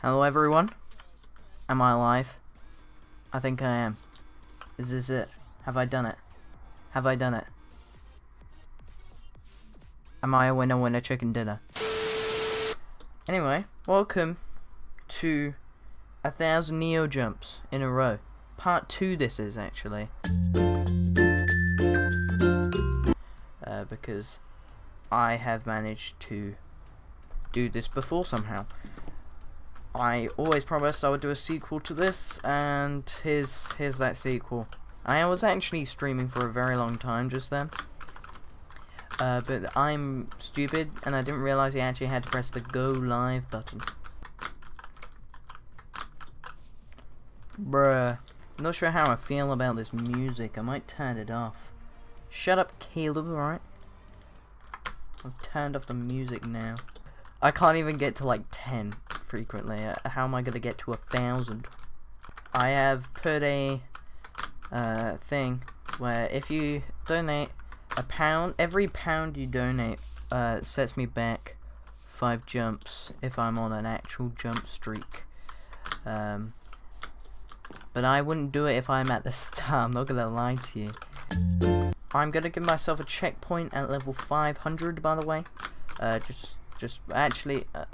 Hello everyone. Am I alive? I think I am. Is this it? Have I done it? Have I done it? Am I a winner winner chicken dinner? Anyway, welcome to a thousand Neo jumps in a row. Part two this is actually. Uh, because I have managed to do this before somehow. I always promised I would do a sequel to this, and here's here's that sequel. I was actually streaming for a very long time just then, uh, but I'm stupid, and I didn't realize you actually had to press the go live button. Bruh. Not sure how I feel about this music. I might turn it off. Shut up, Caleb, alright? I've turned off the music now. I can't even get to like 10 frequently. Uh, how am I going to get to a thousand? I have put a uh, thing where if you donate a pound, every pound you donate uh, sets me back five jumps if I'm on an actual jump streak. Um, but I wouldn't do it if I'm at the start, I'm not to lie to you. I'm going to give myself a checkpoint at level 500 by the way. Uh, just, just, actually, uh,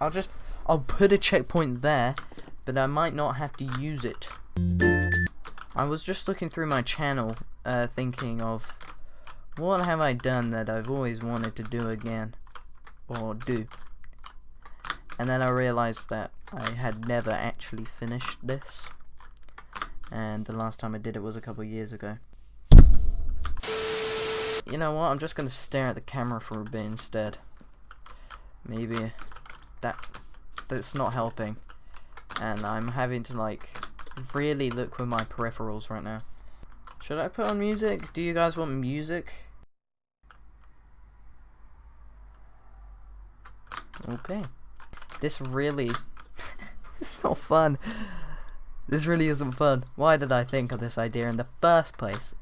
I'll just I'll put a checkpoint there, but I might not have to use it. I was just looking through my channel, uh, thinking of what have I done that I've always wanted to do again, or do. And then I realized that I had never actually finished this, and the last time I did it was a couple years ago. You know what, I'm just gonna stare at the camera for a bit instead. Maybe that that's not helping. And I'm having to like really look with my peripherals right now. Should I put on music? Do you guys want music? Okay. This really... it's not fun. This really isn't fun. Why did I think of this idea in the first place?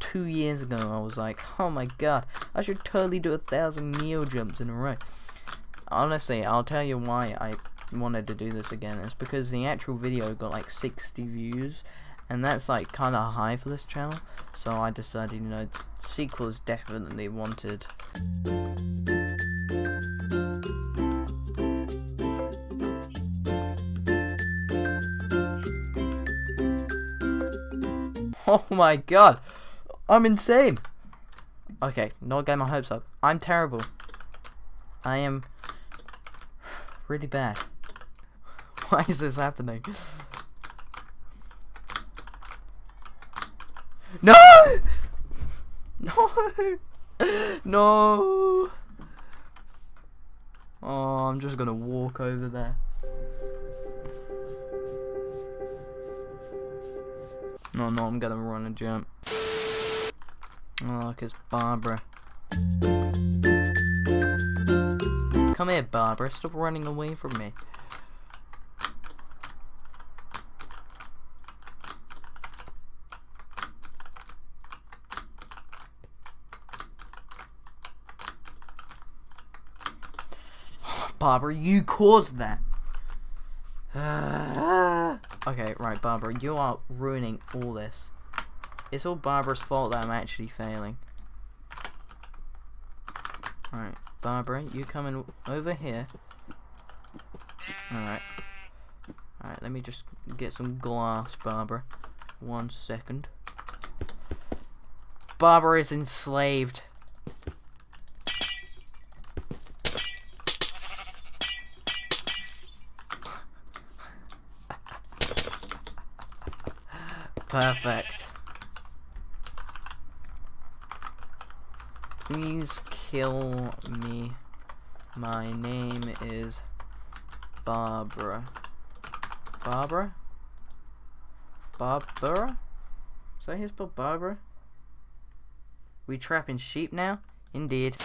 Two years ago I was like, oh my god, I should totally do a thousand Neo jumps in a row honestly, I'll tell you why I wanted to do this again. It's because the actual video got like 60 views, and that's like kind of high for this channel. So I decided, you know, sequels definitely wanted. Oh my god, I'm insane. Okay, not getting my hopes up. I'm terrible. I am really bad. Why is this happening? No! No! No! Oh, I'm just gonna walk over there. No, no, I'm gonna run and jump. Oh, look, it's Barbara. Come here, Barbara. Stop running away from me. Barbara, you caused that. okay, right, Barbara, you are ruining all this. It's all Barbara's fault that I'm actually failing. Alright. Barbara, you coming over here. Alright. Alright, let me just get some glass, Barbara. One second. Barbara is enslaved. Perfect. Please kill me. My name is Barbara. Barbara? Barbara? Is that spelled Barbara? We trapping sheep now? Indeed.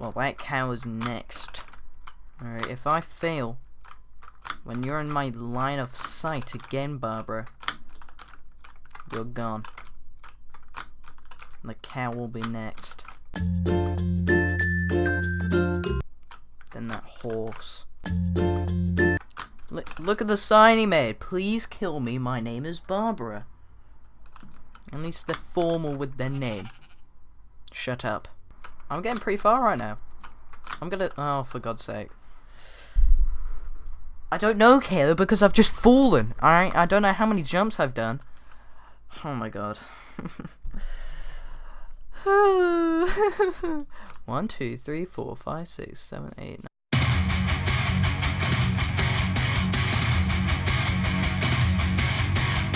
Well, that cow is next. Alright, if I fail, when you're in my line of sight again, Barbara, you're gone. The cow will be next. Then that horse. Look at the sign he made. Please kill me. My name is Barbara. At least they're formal with their name. Shut up. I'm getting pretty far right now. I'm gonna. Oh, for God's sake. I don't know, Caleb, because I've just fallen. Alright? I don't know how many jumps I've done. Oh my god. One, two, three, four, five, six, seven, eight, nine.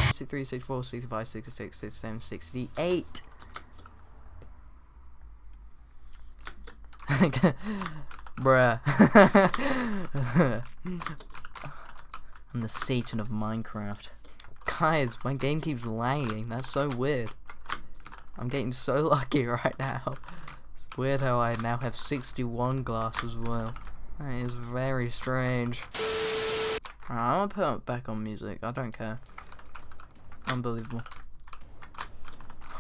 Sixty-three, sixty-four, sixty-five, sixty-six, sixty-seven, sixty-eight. Bruh. I'm the Satan of Minecraft. Guys, my game keeps lagging. That's so weird. I'm getting so lucky right now. It's weird how I now have 61 glass as well. That is very strange. Right, I'm gonna put back on music. I don't care. Unbelievable.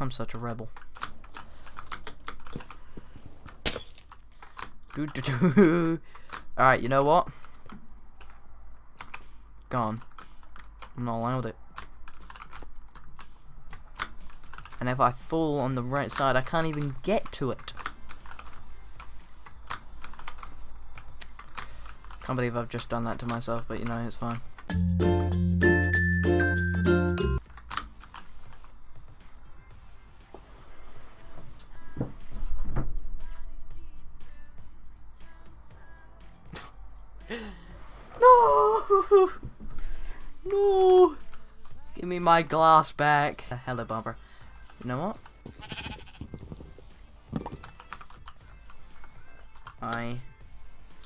I'm such a rebel. -doo. Alright, you know what? Gone. I'm not allowed it. And if I fall on the right side, I can't even get to it. Can't believe I've just done that to myself, but you know, it's fine. no! No! Give me my glass back. Hello, Barbara. You know what? I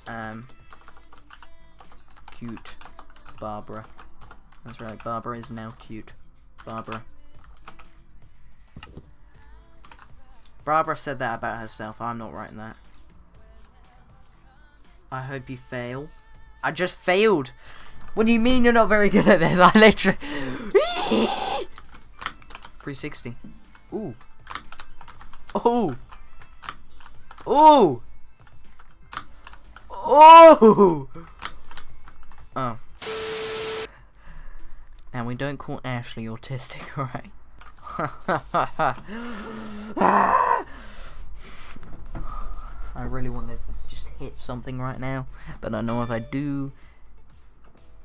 am cute. Barbara. That's right, Barbara is now cute. Barbara. Barbara said that about herself. I'm not writing that. I hope you fail. I just failed. What do you mean you're not very good at this? I literally... 360. Ooh. Oh. Oh. Oh. Oh. Now we don't call Ashley autistic, alright? I really want to just hit something right now, but I know if I do,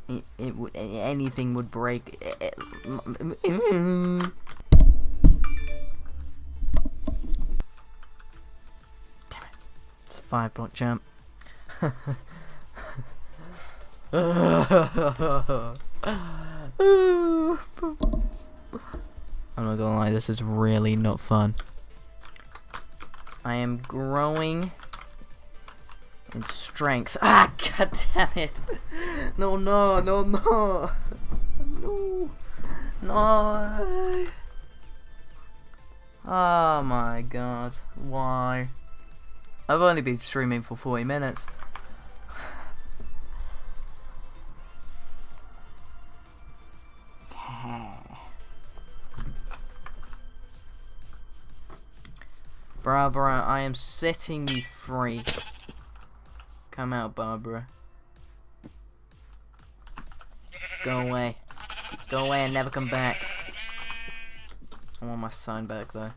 it, it would anything would break. five block jump. I'm not gonna lie, this is really not fun. I am growing in strength. Ah, god damn it! No, no, no, no! No! No! Oh my god, why? I've only been streaming for 40 minutes. Barbara, I am setting you free. Come out, Barbara. Go away. Go away and never come back. I want my sign back, though.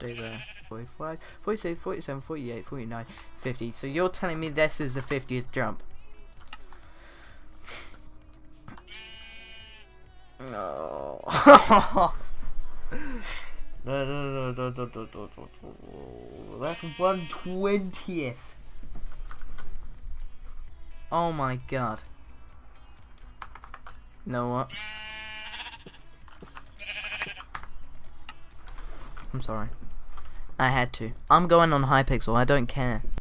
Stay there. 45, 46, 47, 48, 49, 50. So you're telling me this is the 50th jump? No. no, no, no, no, no, no, no, no. That's one twentieth. Oh my god. You know what? I'm sorry. I had to. I'm going on Hypixel, I don't care.